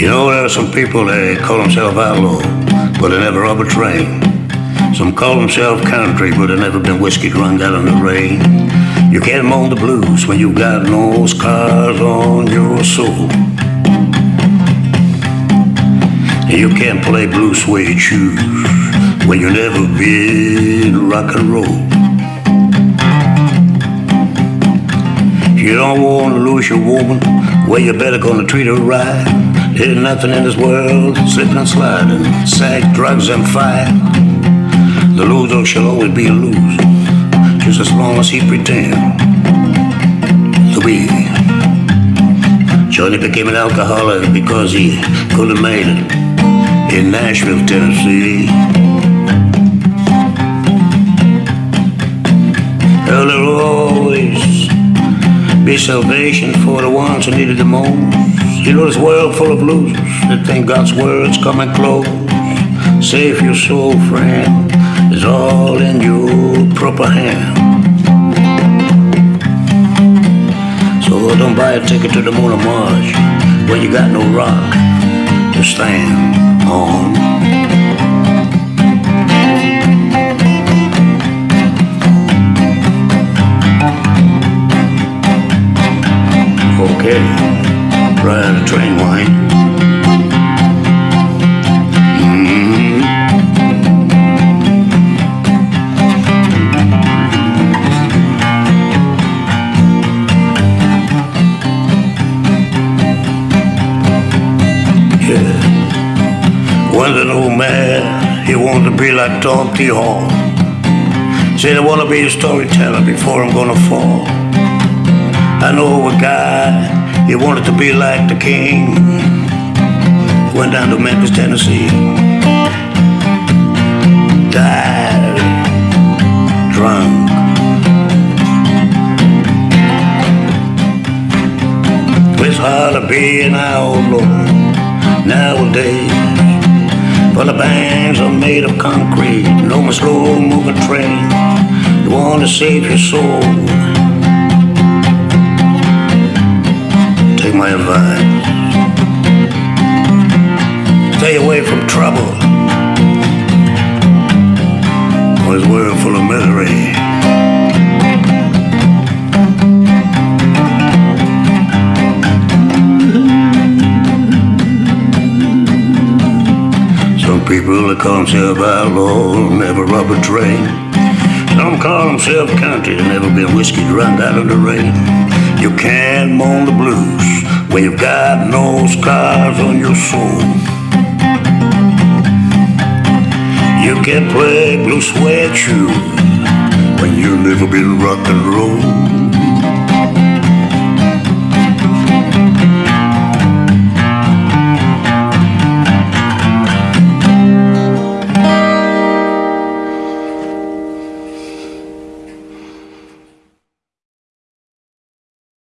You know, there are some people that call themselves outlaw, but they never rob a train. Some call themselves country, but they never been whiskey drunk out in the rain. You can't moan the blues when you got no scars on your soul. You can't play blue suede shoes when you never been rock and roll. You don't want to lose your woman, well, you better gonna treat her right. There's nothing in this world slipping and sliding, sex, drugs, and fire. The loser shall always be a loser, just as long as he pretend to be. Johnny became an alcoholic because he couldn't make it in Nashville, Tennessee. Well, there will always be salvation for the ones who need it the most. You know, this world full of losers that think God's word's coming close. Save your soul, friend, is all in your proper hand. So don't buy a ticket to the moon or Mars when you got no rock to stand on. A train line. Mhm. Yeah. When's an old man, he wants to be like Tom T. Hall. Said I want to be a storyteller before I'm gonna fall. I know a guy, he wanted to be like the king. Went down to Memphis, Tennessee. Died drunk. It's hard to be an outlaw nowadays. For the bands are made of concrete, no more slow moving train. You want to save your soul. From trouble. This world full of misery. Some people that call themselves outlaw never rob a train. Some call themselves country, they never been whiskey drunk out of the rain. You can't moan the blues when you've got no scars on your soul. Can't play blue suede shoes when you never been rock and roll.